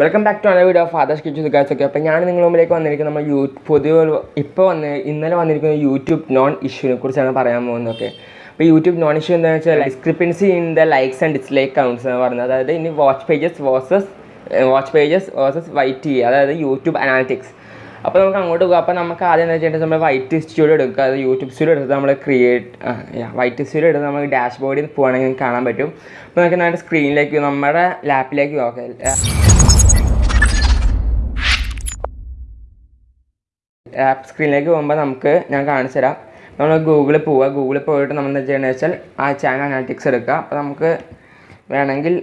Welcome back to another video father's kitchen guys okay അപ്പോൾ ഞാൻ നിങ്ങളുടെ മുമ്പിലേക്ക് വന്നിരിക്കുന്ന നമ്മൾ യൂ പൊതുവെ ഇപ്പോൾ വന്ന് ഇന്നലെ വന്നിരിക്കുന്ന യൂട്യൂബ് നോൺ ഇഷ്യൂവിനെ കുറിച്ചാണ് പറയാൻ പോകുന്നത് ഓക്കെ അപ്പോൾ യൂട്യൂബ് നോൺ ഇഷ്യൂ എന്താണെന്ന് വെച്ചാൽ discrepancy in the likes and dislike counts എന്ന് പറയുന്നത്. അതായത് ഇനി watch pages versus watch pages versus YT അതായത് യൂട്യൂബ് അനാലിറ്റിക്സ് അപ്പോൾ നമുക്ക് അങ്ങോട്ട് പോകാം. അപ്പോൾ നമുക്ക് ആദ്യം എന്താ വെച്ചാൽ നമ്മൾ വൈറ്റ് സ്റ്റുഡിയോ എടുക്കുക. അത് യൂട്യൂബ് സ്റ്റുഡിയോ എടുത്ത് നമ്മൾ ക്രിയേറ്റ് വൈറ്റ് സ്റ്റുഡിയോ എടുത്ത് നമുക്ക് ഡാഷ് ബോർഡിൽ പോകണമെങ്കിൽ കാണാൻ പറ്റും. അപ്പോൾ നമുക്ക് നമ്മുടെ സ്ക്രീനിലേക്ക് നമ്മുടെ ലാപ്പിലേക്ക് നോക്കാം ആപ്പ് സ്ക്രീനിലേക്ക് പോകുമ്പോൾ നമുക്ക് ഞാൻ കാണിച്ചു തരാം. നമ്മൾ ഗൂഗിളിൽ പോവുക ഗൂഗിളിൽ പോയിട്ട് നമ്മൾ എന്താ ചെയ്യണമെന്ന് വെച്ചാൽ ആ ചാനൽ അനാലിറ്റിക്സ് എടുക്കുക. അപ്പോൾ നമുക്ക് വേണമെങ്കിൽ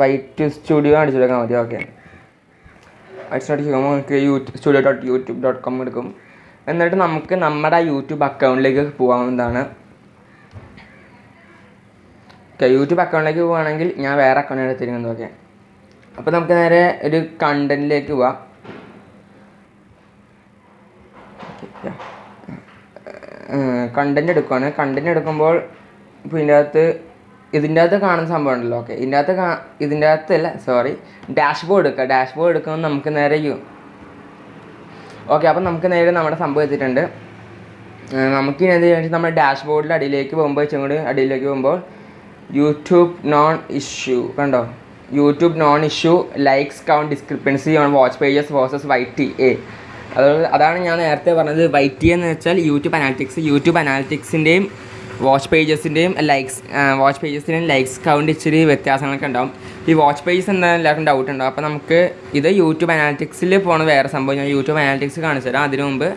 വൈറ്റ് സ്റ്റുഡിയോ അടിച്ചു കൊടുക്കാൻ മതി. ഓക്കെ വൈറ്റ് സ്റ്റുഡിയോ ചെയ്യുമ്പോൾ നമുക്ക് YouTube studio dot YouTube dot com എടുക്കും. എന്നിട്ട് നമുക്ക് നമ്മുടെ യൂട്യൂബ് അക്കൗണ്ടിലേക്ക് പോകാവുന്നതാണ് ഓക്കെ യൂട്യൂബ് അക്കൗണ്ടിലേക്ക് പോവുകയാണെങ്കിൽ ഞാൻ വേറെ അക്കൗണ്ട് എടുത്തിരിക്കുന്നത്. ഓക്കെ അപ്പോൾ നമുക്ക് നേരെ ഒരു കണ്ടന്റിലേക്ക് പോവാം. കണ്ടന്റ് എടുക്കുവാണ്. കണ്ടന്റ് എടുക്കുമ്പോൾ ഇപ്പോൾ ഇതിന്റെ അകത്ത് ഇതിന്റെ അകത്ത് കാണുന്ന സംഭവം ഉണ്ടല്ലോ. ഓക്കെ ഇതിന്റെ അകത്ത് കാ ഇതിന്റെ അകത്തല്ല സോറി ഡാഷ് ബോർഡ് എടുക്കുക ഡാഷ് ബോർഡ് എടുക്കുമ്പോൾ നമുക്ക് നേരെ യു ഓക്കെ അപ്പം നമുക്ക് നേരെ നമ്മുടെ സംഭവം എത്തിയിട്ടുണ്ട്. നമുക്ക് ഇനി എന്ത് വെച്ചാൽ നമ്മുടെ ഡാഷ് ബോർഡിൽ അടിയിലേക്ക് പോകുമ്പോൾ വെച്ചും കൂടി അടിയിലേക്ക് പോകുമ്പോൾ യൂട്യൂബ് നോൺ ഇഷ്യൂ കണ്ടോ? YouTube known issue likes count discrepancy on watch pages versus Y T A അതുകൊണ്ട് അതാണ് ഞാൻ നേരത്തെ പറഞ്ഞത്. വൈറ്റ് എന്ന് വെച്ചാൽ യൂട്യൂബ് അനാലിറ്റിക്സ് യൂട്യൂബ് അനാലിറ്റിക്സിന്റെയും വാച്ച് പേജസിന്റെയും ലൈക്സ് വാച്ച് പേജസിന്റെയും ലൈക്സ് കൗണ്ട് ഇച്ചിരി വ്യത്യാസങ്ങളൊക്കെ ഉണ്ടാവും. ഈ വാച്ച് പേജസ് എന്താ എല്ലാവർക്കും ഡൗട്ട് ഉണ്ടാവും. അപ്പോൾ നമുക്ക് ഇത് യൂട്യൂബ് അനാലിറ്റിക്സിൽ പോണ വേറെ സംഭവം ഞാൻ യൂട്യൂബ് അനാലിറ്റിക്സ് കാണിച്ചു തരാം. അതിനു മുമ്പ്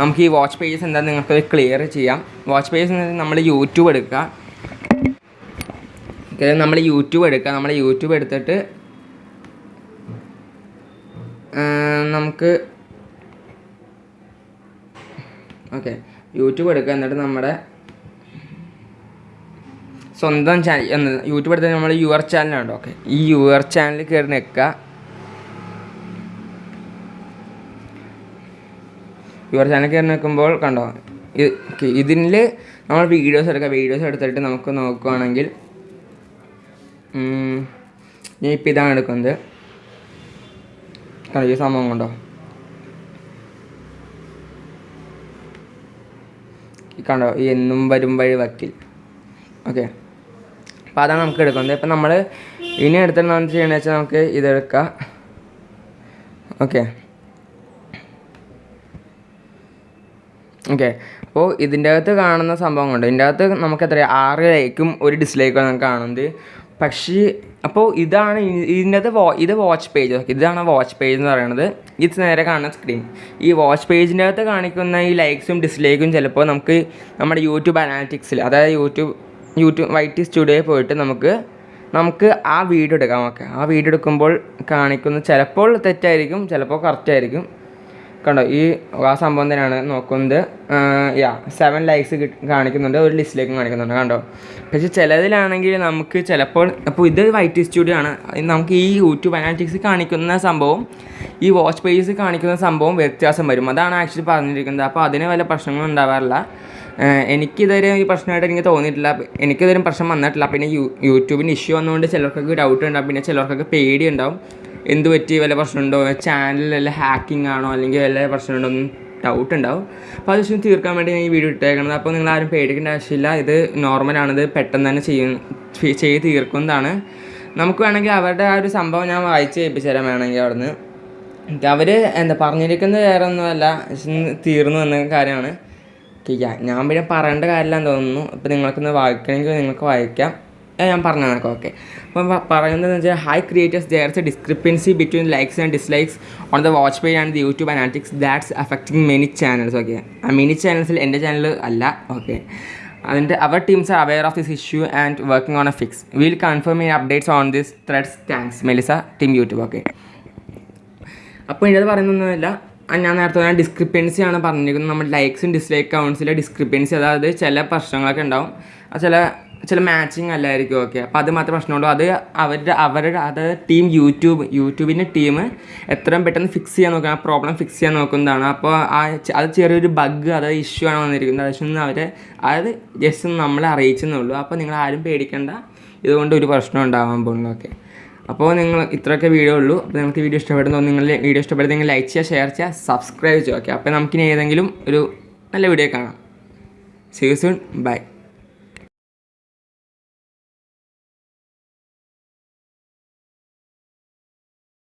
നമുക്ക് ഈ വാച്ച് പേജസ് എന്താ നിങ്ങൾക്ക് ക്ലിയർ ചെയ്യാം. വാച്ച് പേജസ് എന്ന് നമ്മൾ യൂട്യൂബ് എടുക്കുക. നമ്മൾ യൂട്യൂബ് എടുക്കുക. നമ്മൾ യൂട്യൂബ് എടുത്തിട്ട് നമുക്ക് ഓക്കെ യൂട്യൂബ് എടുക്കുക. എന്നിട്ട് നമ്മുടെ സ്വന്തം ചാനൽ യൂട്യൂബ് എടുത്താൽ നമ്മൾ യുവർ ചാനലുണ്ട് ഓക്കെ ഈ യുവർ ചാനലിൽ കയറി നിൽക്കുക. യുവർ ചാനൽ കയറി നിൽക്കുമ്പോൾ കണ്ടോ ഇതിൽ നമ്മൾ വീഡിയോസ് എടുക്കുക. വീഡിയോസ് എടുത്തിട്ട് നമുക്ക് നോക്കുകയാണെങ്കിൽ ഞാൻ ഇപ്പം ഇതാണ് എടുക്കുന്നത്. കണ്ടോ ഈ സംഭവം കൊണ്ടോ? കണ്ടോ? ഈ എന്നും വരും വഴി വക്കിൽ. ഓക്കെ. അപ്പോൾ അതാണ് നമുക്ക് എടുക്കുന്നത് ഇപ്പം നമ്മൾ ഇനി എടുത്തിട്ട് നമ്മൾ ചെയ്യണമെന്ന് വെച്ചാൽ നമുക്ക് ഇതെടുക്കാം ഓക്കെ. ഓക്കെ. അപ്പോൾ ഇതിന്റെ അകത്ത് കാണുന്ന സംഭവം കൊണ്ട്? ഇതിന്റെ അകത്ത് നമുക്ക് എത്ര ആറ് ലൈക്കും ഒരു ഡിസ്ലൈക്കും നമുക്ക് കാണുന്നത്. പക്ഷേ അപ്പോൾ ഇതാണ് ഇതിന്റെ വാ ഇത് വാച്ച് പേജ് ഇതാണ് വാച്ച് പേജ് എന്ന് പറയുന്നത് ഇത് നേരെ കാണുന്ന സ്ക്രീൻ ഈ വാച്ച് പേജിന്റെ അകത്ത് കാണിക്കുന്ന ഈ ലൈക്സും ഡിസ്ലൈക്കും ചിലപ്പോൾ നമുക്ക് നമ്മുടെ യൂട്യൂബ് അനാലിറ്റിക്സിൽ അതായത് യൂട്യൂബ് യൂട്യൂബ് വൈറ്റ് സ്റ്റുഡിയോയിൽ പോയിട്ട് നമുക്ക് നമുക്ക് ആ വീഡിയോ എടുക്കാം ഓക്കെ ആ വീഡിയോ എടുക്കുമ്പോൾ കാണിക്കുന്ന ചിലപ്പോൾ തെറ്റായിരിക്കും ചിലപ്പോൾ കറക്റ്റ് ആയിരിക്കും. കണ്ടോ ഈ ആ സംഭവം തന്നെയാണ് നോക്കുന്നത്. യാ സെവൻ ലൈക്സ് കാണിക്കുന്നുണ്ട്. ഒരു ലിസ്റ്റിലേക്കും കാണിക്കുന്നുണ്ട് കണ്ടോ? പക്ഷേ ചിലതിലാണെങ്കിൽ നമുക്ക് ചിലപ്പോൾ അപ്പോൾ ഇത് വൈറ്റ് സ്റ്റുഡിയോ ആണ്. നമുക്ക് ഈ യൂട്യൂബ് അനാലിറ്റിക്സ് കാണിക്കുന്ന സംഭവം ഈ വാച്ച് പേജസ് കാണിക്കുന്ന സംഭവം വ്യത്യാസം വരും. അതാണ് ആക്ച്വലി പറഞ്ഞിരിക്കുന്നത്. അപ്പോൾ അതിന് വല്ല പ്രശ്നങ്ങളും ഉണ്ടാവാറില്ല. എനിക്കിതുവരെ ഈ പ്രശ്നമായിട്ട് എനിക്ക് തോന്നിയിട്ടില്ല. എനിക്കിതുവരെ പ്രശ്നം വന്നിട്ടില്ല. പിന്നെ യൂ യൂട്യൂബിന് ഇഷ്യൂ വന്നുകൊണ്ട് ചിലർക്കൊക്കെ ഡൗട്ട് ഉണ്ടാവും. പിന്നെ ചിലർക്കൊക്കെ പേടി ഉണ്ടാവും. എന്ത് പറ്റി? വല്ല പ്രശ്നമുണ്ടോ? ചാനലിൽ വല്ല ഹാക്കിംഗ് ആണോ? അല്ലെങ്കിൽ വല്ല പ്രശ്നമുണ്ടോ? എന്ന് ഡൗട്ട് ഉണ്ടാവും. അപ്പോൾ അത് വിഷയം തീർക്കാൻ വേണ്ടി ഞാൻ ഈ വീഡിയോ ഇട്ടേക്കണത്. അപ്പോൾ നിങ്ങൾ ആരും പേടിക്കേണ്ട ആവശ്യമില്ല. ഇത് നോർമലാണിത് പെട്ടെന്ന് തന്നെ ചെയ്യും. ചെയ്ത് തീർക്കുന്നതാണ്. നമുക്ക് വേണമെങ്കിൽ അവരുടെ ആ ഒരു സംഭവം ഞാൻ വായിച്ച് ഏൽപ്പിച്ചു തരാൻ വേണമെങ്കിൽ അവിടുന്ന്. അവർ എന്താ പറഞ്ഞിരിക്കുന്നത് വേറെ ഒന്നുമല്ല. തീർന്നു എന്ന കാര്യമാണ്. ഞാൻ പിന്നെ പറയേണ്ട കാര്യമില്ലാന്ന് തോന്നുന്നു. അപ്പോൾ നിങ്ങൾക്കൊന്ന് വായിക്കണമെങ്കിൽ നിങ്ങൾക്ക് വായിക്കാം. ഞാൻ പറഞ്ഞു തന്നേക്കാം ഓക്കെ. അപ്പം പറയുന്നതെന്ന് വെച്ചാൽ hi creators there's a discrepancy between likes and dislikes on the watch page and the YouTube analytics that's affecting many channels okay. ആ മെനി ചാനൽസിൽ എന്റെ ചാനൽ അല്ല. ഓക്കെ. അതിന്റെ അവർ teams are aware of this issue and working on a fix will confirm ഈ updates on this threads thanks Melissa team YouTube okay. അപ്പോൾ ഇതിനത് പറയുന്നൊന്നുമില്ല. ഞാൻ നേരത്തെ പറഞ്ഞ ഡിസ്ക്രിപ്പൻസി ആണ് പറഞ്ഞിരിക്കുന്നത്. നമ്മുടെ ലൈക്സും ഡിസ്ലൈക്ക് അക്കൗണ്ട്സിലെ ഡിസ്ക്രിപ്പൻസി അതായത് ചില പ്രശ്നങ്ങളൊക്കെ ഉണ്ടാവും. ചില ചില മാച്ചിങ് അല്ലായിരിക്കും ഓക്കെ അപ്പോൾ അത് മാത്രമേ പ്രശ്നമുള്ളൂ. അത് അവരുടെ അവരുടെ അത് ടീം യൂട്യൂബ് യൂട്യൂബിന്റെ ടീം എത്രയും പെട്ടെന്ന് ഫിക്സ് ചെയ്യാൻ നോക്കുക ആ പ്രോബ്ലം ഫിക്സ് ചെയ്യാൻ നോക്കുന്നതാണ്. അപ്പോൾ ആ അത് ചെറിയൊരു ബഗ് അത് ഇഷ്യൂ ആണ് വന്നിരിക്കുന്നത്. അതൊന്നും അവരെ അത് ജസ്റ്റ് നമ്മളെ അറിയിച്ചെന്നുള്ളൂ അപ്പോൾ നിങ്ങൾ ആരും പേടിക്കേണ്ട. ഇതുകൊണ്ട് ഒരു പ്രശ്നം ഉണ്ടാവാൻ പോകുന്നു ഓക്കെ അപ്പോൾ നിങ്ങൾ ഇത്രയൊക്കെ വീഡിയോ ഉള്ളൂ. അപ്പോൾ നിങ്ങൾക്ക് വീഡിയോ ഇഷ്ടപ്പെടുന്നു. നിങ്ങൾ വീഡിയോ ഇഷ്ടപ്പെടുന്നെങ്കിൽ ലൈക്ക് ചെയ്യുക ഷെയർ ചെയ്യുക സബ്സ്ക്രൈബ് ചെയ്യുക ഓക്കെ അപ്പോൾ നമുക്കിനി ഏതെങ്കിലും ഒരു നല്ല വീഡിയോ കാണാം. See soon by